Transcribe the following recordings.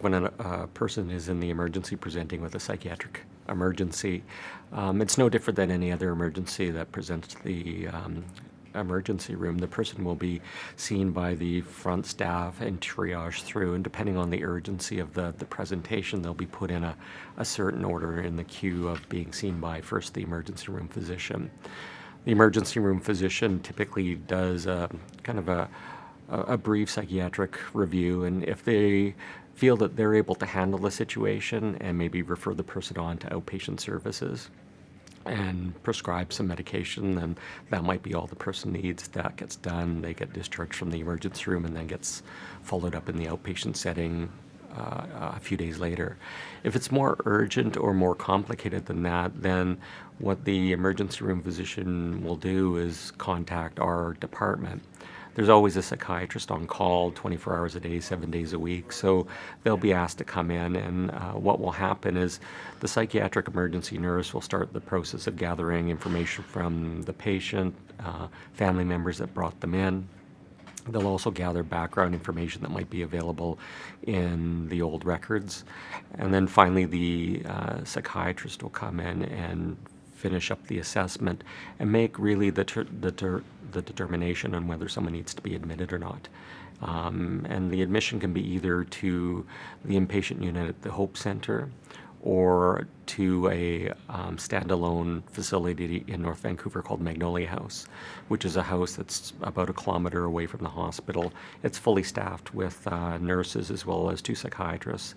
When a uh, person is in the emergency presenting with a psychiatric emergency, um, it's no different than any other emergency that presents to the um, emergency room. The person will be seen by the front staff and triaged through, and depending on the urgency of the, the presentation, they'll be put in a, a certain order in the queue of being seen by first the emergency room physician. The emergency room physician typically does a, kind of a, a brief psychiatric review, and if they feel that they're able to handle the situation and maybe refer the person on to outpatient services and prescribe some medication, then that might be all the person needs. That gets done, they get discharged from the emergency room and then gets followed up in the outpatient setting uh, a few days later. If it's more urgent or more complicated than that, then what the emergency room physician will do is contact our department there's always a psychiatrist on call 24 hours a day, seven days a week. So they'll be asked to come in, and uh, what will happen is the psychiatric emergency nurse will start the process of gathering information from the patient, uh, family members that brought them in, They'll also gather background information that might be available in the old records. And then finally, the uh, psychiatrist will come in and finish up the assessment and make really the, the, the determination on whether someone needs to be admitted or not. Um, and the admission can be either to the inpatient unit at the Hope Center or to a um, standalone facility in North Vancouver called Magnolia House, which is a house that's about a kilometer away from the hospital. It's fully staffed with uh, nurses as well as two psychiatrists,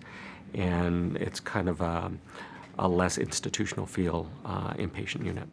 and it's kind of a, a less institutional feel uh, inpatient unit.